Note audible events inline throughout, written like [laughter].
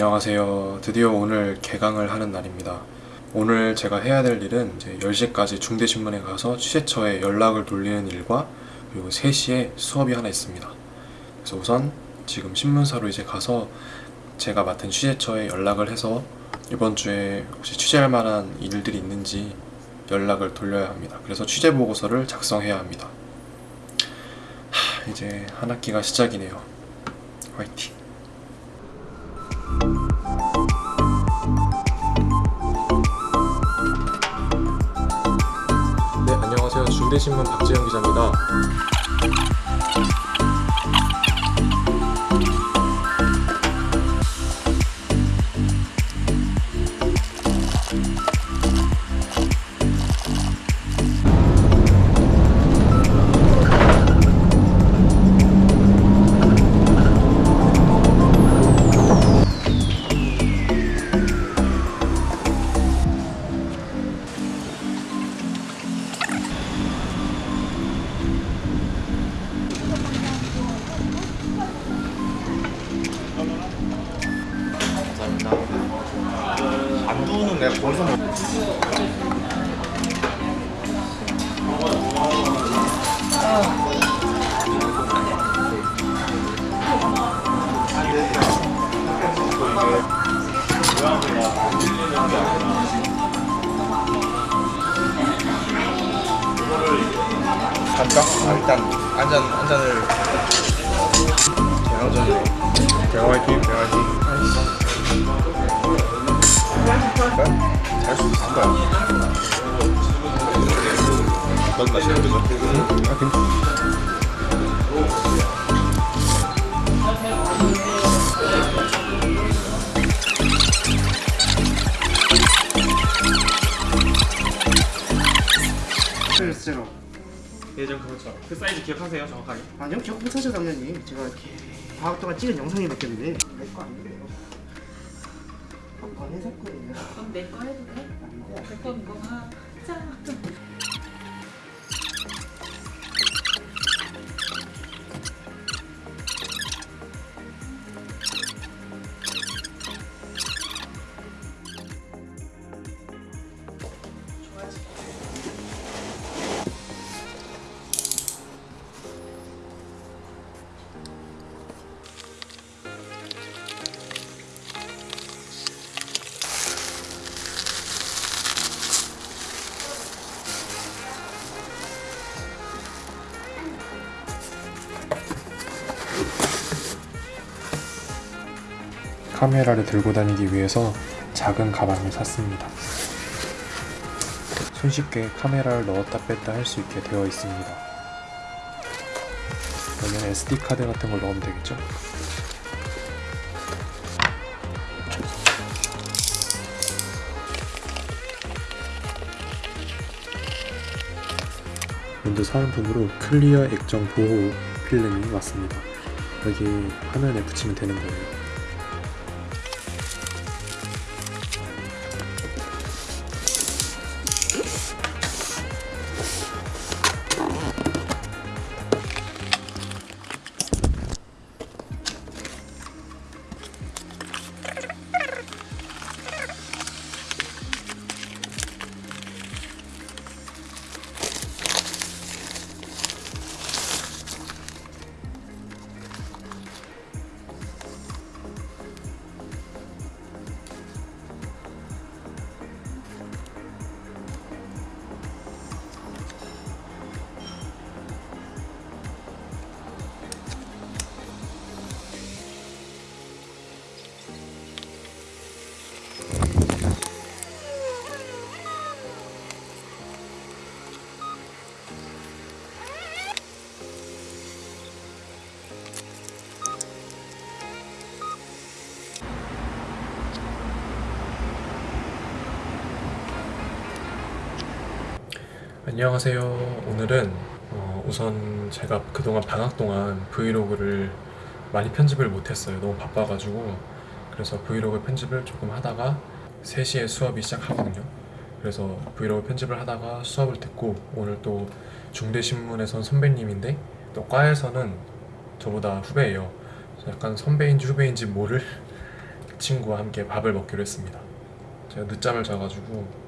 안녕하세요. 드디어 오늘 개강을 하는 날입니다. 오늘 제가 해야 될 일은 이제 10시까지 중대신문에 가서 취재처에 연락을 돌리는 일과 그리고 3시에 수업이 하나 있습니다. 그래서 우선 지금 신문사로 이제 가서 제가 맡은 취재처에 연락을 해서 이번 주에 혹시 취재할 만한 일들이 있는지 연락을 돌려야 합니다. 그래서 취재 보고서를 작성해야 합니다. 하, 이제 한 학기가 시작이네요. 화이팅! 중대신문 박재영 기자입니다. 갈까? 아, 일단 한 잔을. 대강전이네 대강 화이팅 대강 화이팅. 잘수 있을 거야 넌 마시는 거죠? 응? 아 괜찮아 글쎄로 예전 그렇죠. 그 사이즈 기억하세요 정확하게? 아니요 기억 못하죠 당연히 제가 이렇게 방학 동안 찍은 영상이 몇 개인데 내거 아닌데요 한번 해석거든요 그럼 내 거 해도 돼? 내건 뭐 하자 카메라를 들고 다니기 위해서 작은 가방을 샀습니다. 손쉽게 카메라를 넣었다 뺐다 할 수 있게 되어 있습니다. 여기는 SD카드 같은 걸 넣으면 되겠죠? 먼저 사은품으로 클리어 액정 보호 필름이 왔습니다. 여기 화면에 붙이면 되는 거예요. 안녕하세요. 오늘은 어, 우선 제가 그동안 방학 동안 브이로그를 많이 편집을 못했어요. 너무 바빠가지고 그래서 브이로그 편집을 조금 하다가 3시에 수업이 시작하거든요. 그래서 브이로그 편집을 하다가 수업을 듣고 오늘 또 중대신문에선 선배님인데 또 과에서는 저보다 후배예요. 약간 선배인지 후배인지 모를 [laughs] 친구와 함께 밥을 먹기로 했습니다. 제가 늦잠을 자가지고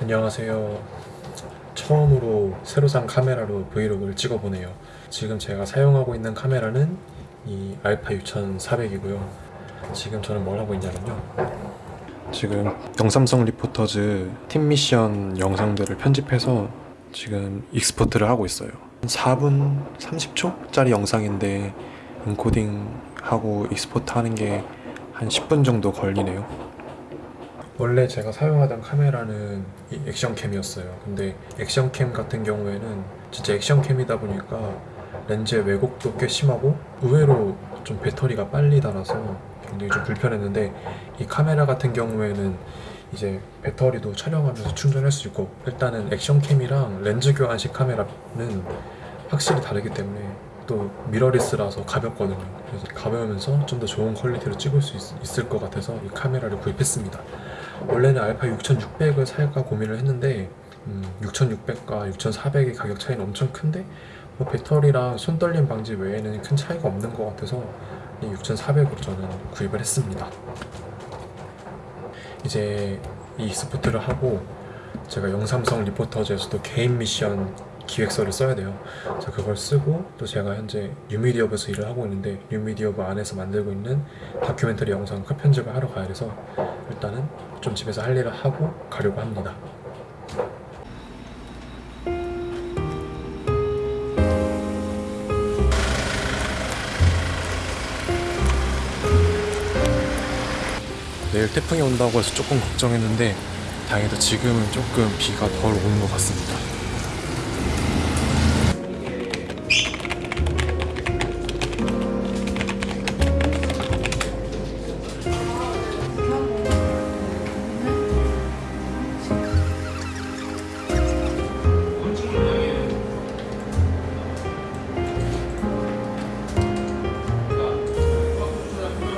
안녕하세요. 처음으로 새로 산 카메라로 브이로그를 찍어보네요. 지금 제가 사용하고 있는 카메라는 이 알파 6400이고요. 지금 저는 뭘 하고 있냐면요. 지금 영삼성 리포터즈 팀 미션 영상들을 편집해서 지금 export를 하고 있어요. 4분 30초짜리 영상인데 인코딩하고 export 하는 게 한 10분 정도 걸리네요. 원래 제가 사용하던 카메라는 이 액션캠이었어요. 근데 액션캠 같은 경우에는 진짜 액션캠이다 보니까 렌즈의 왜곡도 꽤 심하고 의외로 좀 배터리가 빨리 닳아서 굉장히 좀 불편했는데 이 카메라 같은 경우에는 이제 배터리도 촬영하면서 충전할 수 있고 일단은 액션캠이랑 렌즈 교환식 카메라는 확실히 다르기 때문에 또 mirrorless라서 가볍거든요. 그래서 가벼우면서 좀 더 좋은 quality로 찍을 수 있, 을것 같아서 이 카메라를 구입했습니다. 원래는 알파 6600을 살까 고민을 했는데 음, 6600과 6400의 가격 차이는 엄청 큰데 뭐 배터리랑 손 떨림 방지 외에는 큰 차이가 없는 것 같아서 이 6400으로 저는 구입을 했습니다. 이제 이 export를 하고 제가 영삼성 리포터즈에서도 개인 미션 기획서를 써야 돼요. 그래서 그걸 쓰고 또 제가 현재 뉴미디어부에서 일을 하고 있는데 뉴미디어부 안에서 만들고 있는 다큐멘터리 영상 컷 편집을 하러 가야 돼서 일단은 좀 집에서 할 일을 하고 가려고 합니다. 내일 태풍이 온다고 해서 조금 걱정했는데 다행히도 지금은 조금 비가 덜 오는 것 같습니다.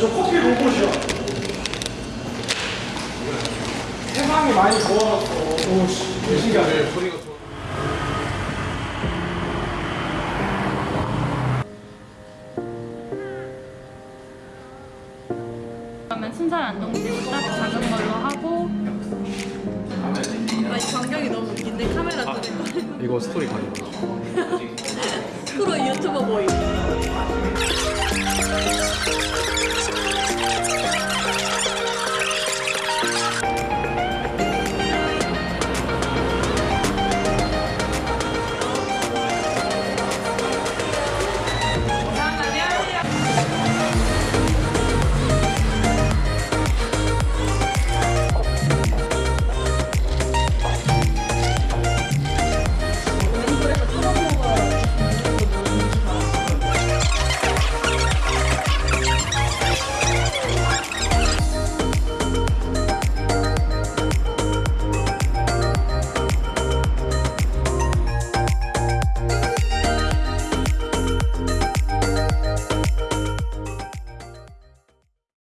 이 생긴 삼선 짬뽕 아까 터치하는 거. 그러면 순살 안동지고 딱 작은 걸로 하고. 아니 전경이 너무 웃긴데 카메라 뜨는 거 이거 스토리 가능. [laughs] 프로 유튜버 보이